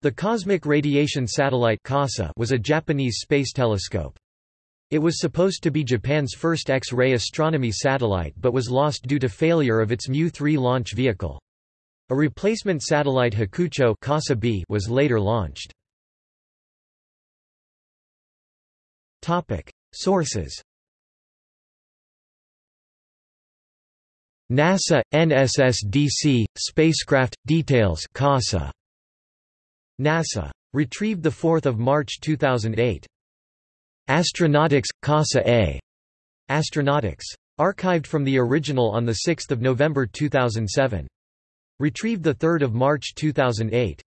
The Cosmic Radiation Satellite was a Japanese space telescope. It was supposed to be Japan's first X-ray astronomy satellite but was lost due to failure of its Mu-3 launch vehicle. A replacement satellite Hakucho was later launched. Sources NASA, NSSDC, spacecraft, details CORSA. NASA. Retrieved 4 March 2008. Astronautix, CORSA A. Astronautix. Archived from the original on 6 November 2007. Retrieved 3 March 2008.